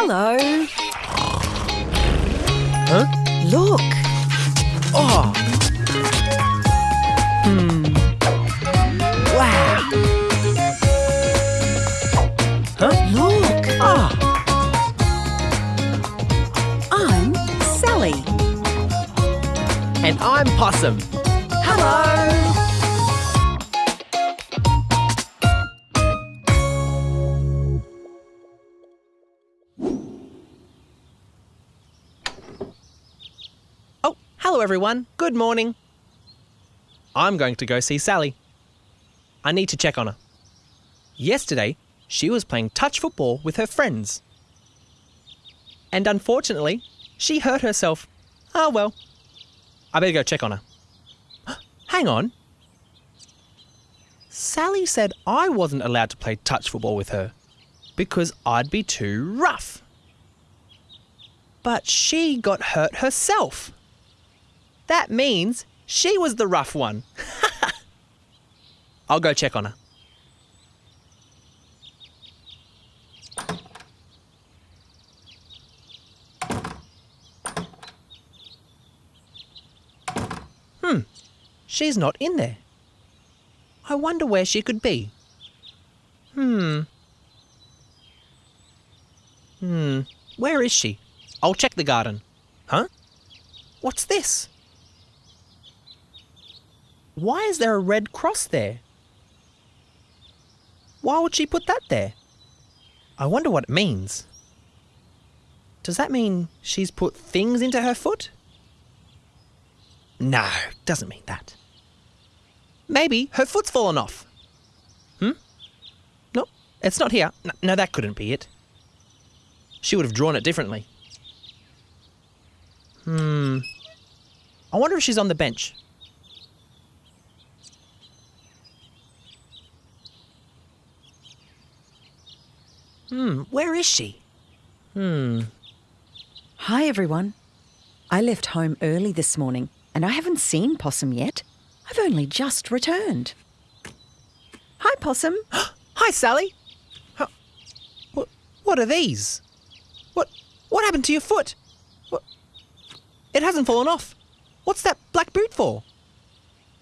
Hello. Huh? Look. Oh. Hmm. Wow. Huh? Look. Ah. I'm Sally. And I'm Possum. Hello. Everyone. Good morning. I'm going to go see Sally. I need to check on her. Yesterday, she was playing touch football with her friends. And unfortunately, she hurt herself. Ah, well. I better go check on her. Hang on. Sally said I wasn't allowed to play touch football with her because I'd be too rough. But she got hurt herself. That means she was the rough one. I'll go check on her. Hmm, she's not in there. I wonder where she could be. Hmm. Hmm, where is she? I'll check the garden. Huh? What's this? Why is there a red cross there? Why would she put that there? I wonder what it means. Does that mean she's put things into her foot? No, doesn't mean that. Maybe her foot's fallen off. Hmm? No, it's not here. No, no, that couldn't be it. She would have drawn it differently. Hmm. I wonder if she's on the bench. Hmm, where is she? Hmm. Hi, everyone. I left home early this morning and I haven't seen Possum yet. I've only just returned. Hi, Possum. Hi, Sally. Huh. What, what are these? What, what happened to your foot? What, it hasn't fallen off. What's that black boot for?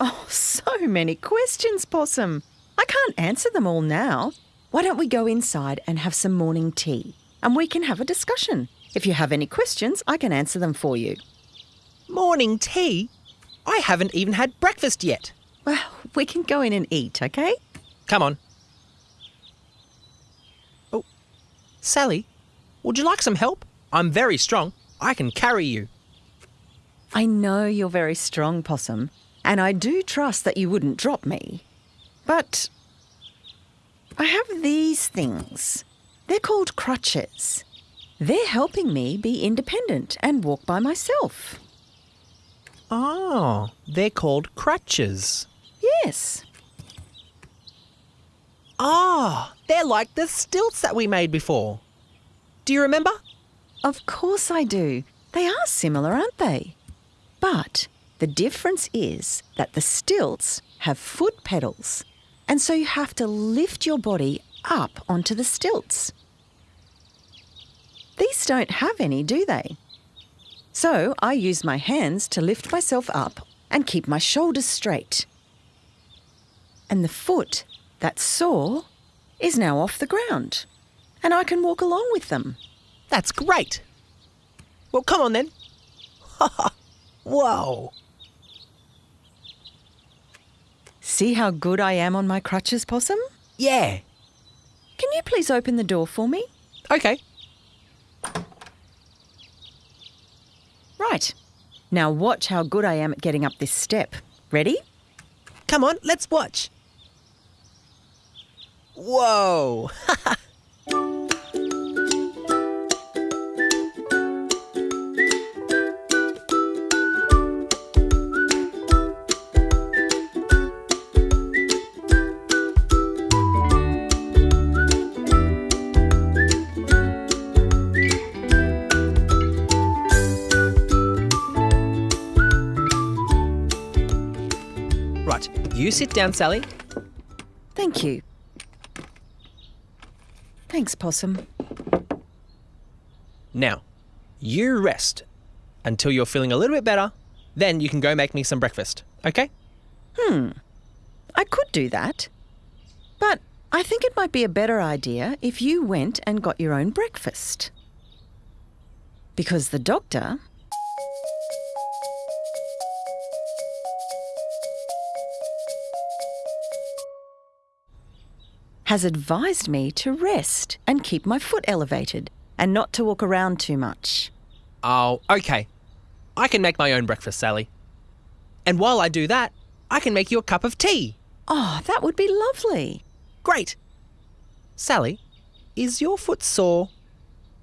Oh, so many questions, Possum. I can't answer them all now. Why don't we go inside and have some morning tea? And we can have a discussion. If you have any questions, I can answer them for you. Morning tea? I haven't even had breakfast yet. Well, we can go in and eat, okay? Come on. Oh, Sally, would you like some help? I'm very strong. I can carry you. I know you're very strong, Possum, and I do trust that you wouldn't drop me. But I have these things. They're called crutches. They're helping me be independent and walk by myself. Oh, they're called crutches. Yes. Ah, they're like the stilts that we made before. Do you remember? Of course I do. They are similar, aren't they? But the difference is that the stilts have foot pedals, and so you have to lift your body up onto the stilts. These don't have any, do they? So I use my hands to lift myself up and keep my shoulders straight. And the foot that's sore is now off the ground, and I can walk along with them. That's great. Well, come on then. Ha! Whoa. See how good I am on my crutches, Possum? Yeah. Can you please open the door for me? Okay. Right. Now watch how good I am at getting up this step. Ready? Come on, let's watch. Whoa. sit down, Sally. Thank you. Thanks, Possum. Now, you rest until you're feeling a little bit better. Then you can go make me some breakfast, okay? Hmm. I could do that. But I think it might be a better idea if you went and got your own breakfast. Because the doctor. Has advised me to rest and keep my foot elevated and not to walk around too much. Oh, okay. I can make my own breakfast, Sally. And while I do that, I can make you a cup of tea. Oh, that would be lovely. Great. Sally, is your foot sore?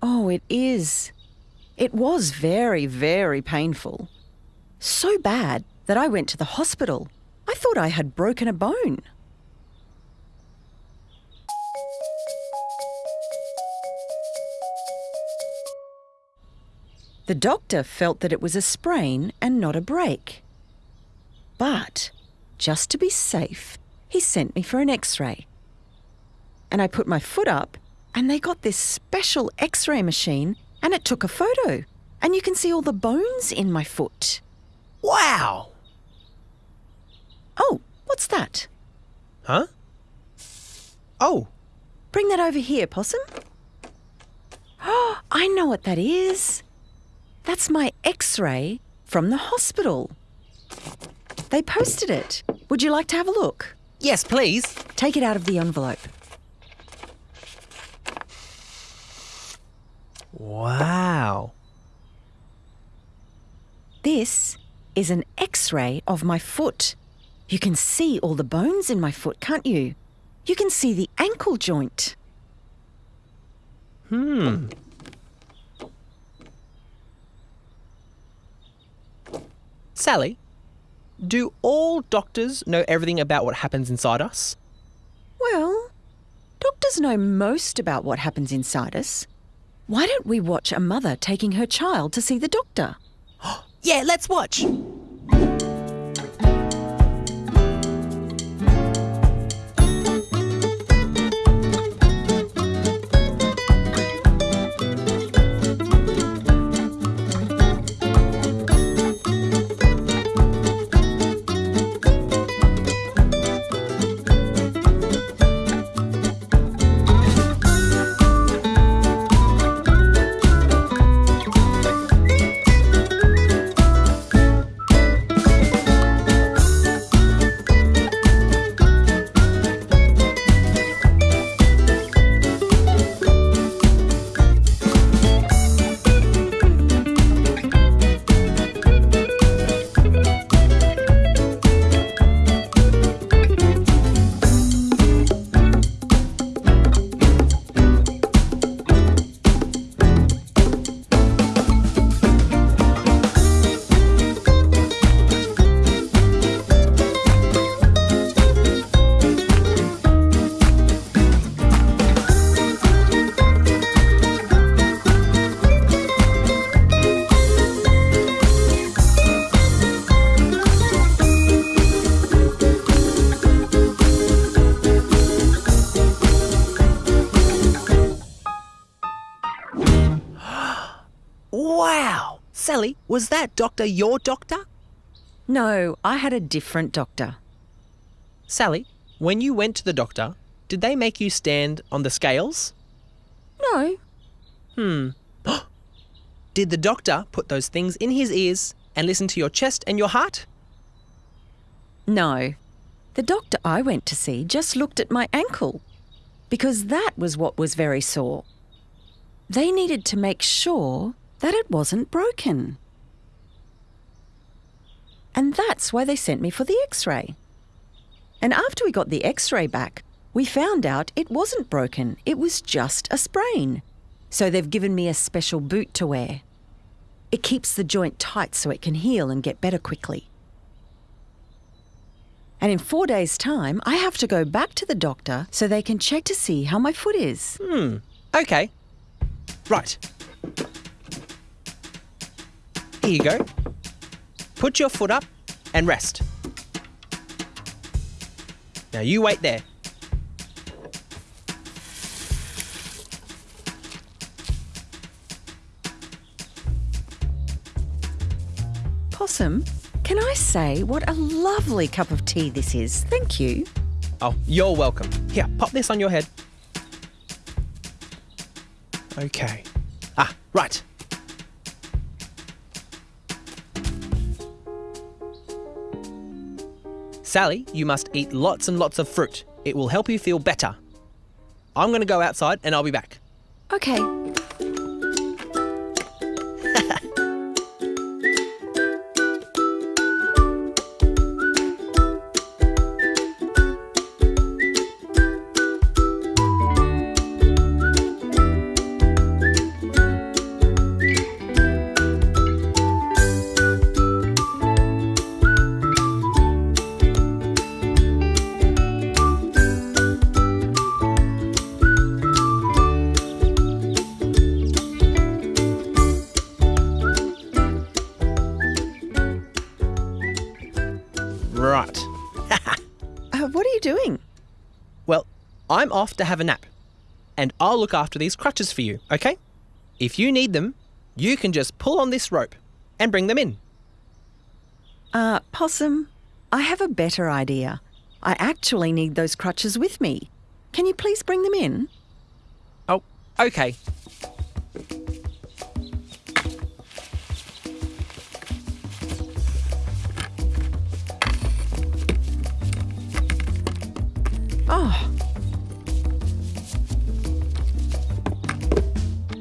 Oh, it is. It was very, very painful. So bad that I went to the hospital. I thought I had broken a bone. The doctor felt that it was a sprain and not a break. But, just to be safe, he sent me for an x ray. And I put my foot up, and they got this special x ray machine, and it took a photo. And you can see all the bones in my foot. Wow! Oh, what's that? Huh? Oh, Bring that over here, Possum. Oh, I know what that is. That's my x ray from the hospital. They posted it. Would you like to have a look? yes, please. Take it out of the envelope. Wow. This is an x ray of my foot. You can see all the bones in my foot, can't you? You can see the ankle joint. Hmm. Sally, do all doctors know everything about what happens inside us? Well, doctors know most about what happens inside us. Why don't we watch a mother taking her child to see the doctor? Yeah, let's watch. Sally, was that doctor your doctor? No, I had a different doctor. Sally, when you went to the doctor, did they make you stand on the scales? No, Hmm. Did the doctor put those things in his ears and listen to your chest and your heart? no. The doctor I went to see just looked at my ankle because that was what was very sore. They needed to make sure that it wasn't broken. And that's why they sent me for the x ray. And after we got the x ray back, we found out it wasn't broken, it was just a sprain. So they've given me a special boot to wear. It keeps the joint tight so it can heal and get better quickly. And in four days' time, I have to go back to the doctor so they can check to see how my foot is. Hmm. Okay. Right. Here you go. Put your foot up and rest. Now you wait there. Possum, can I say what a lovely cup of tea this is? Thank you. Oh, you're welcome. Here, pop this on your head. Okay. Ah, right. Sally, you must eat lots and lots of fruit. It will help you feel better. I'm going to go outside and I'll be back. Okay. I'm off to have a nap. And I'll look after these crutches for you, okay? If you need them, you can just pull on this rope and bring them in. Uh, Possum, I have a better idea. I actually need those crutches with me. Can you please bring them in? Oh, okay.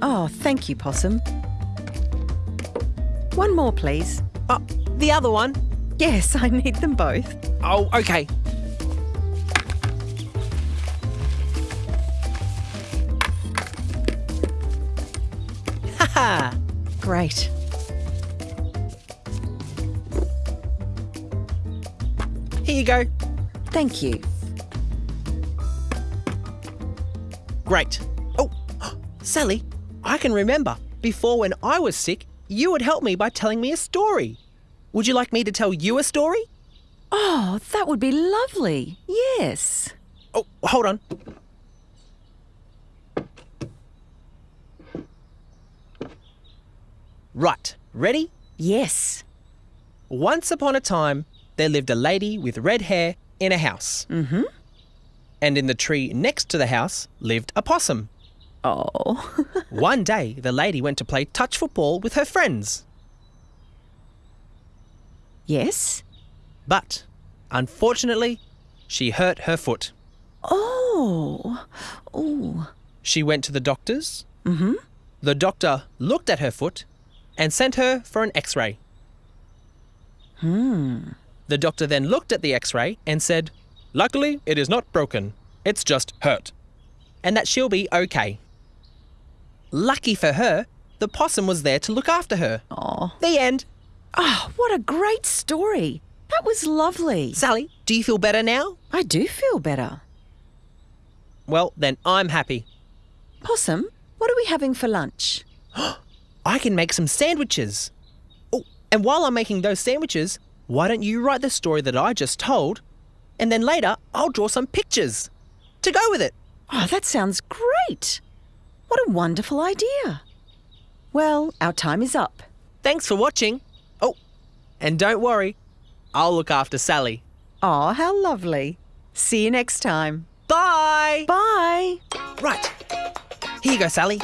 Oh, thank you, Possum. One more, please. Oh, the other one. Yes, I need them both. Oh, okay. Haha. Great. Here you go. Thank you. Great. Oh, Sally, I can remember before when I was sick, you would help me by telling me a story. Would you like me to tell you a story? Oh, that would be lovely. Yes. Oh, hold on. Right, ready? Yes. Once upon a time, there lived a lady with red hair in a house. Mm-hmm. And in the tree next to the house lived a possum. Oh. One day, the lady went to play touch football with her friends. yes. But, unfortunately, she hurt her foot. Oh. Oh. She went to the doctor's. Mm-hmm. The doctor looked at her foot and sent her for an x ray. Hmm. The doctor then looked at the x ray and said, Luckily, it is not broken. It's just hurt. And that she'll be okay. Lucky for her, the possum was there to look after her. Oh. The end. Oh, what a great story. That was lovely. Sally, do you feel better now? I do feel better. Well, then I'm happy. Possum, what are we having for lunch? I can make some sandwiches. Oh, and while I'm making those sandwiches, why don't you write the story that I just told? And then later, I'll draw some pictures to go with it. Oh, that sounds great. What a wonderful idea. Well, our time is up. Thanks for watching. Oh, and don't worry, I'll look after Sally. Oh, how lovely. See you next time. Bye! Bye. Right. Here you go, Sally.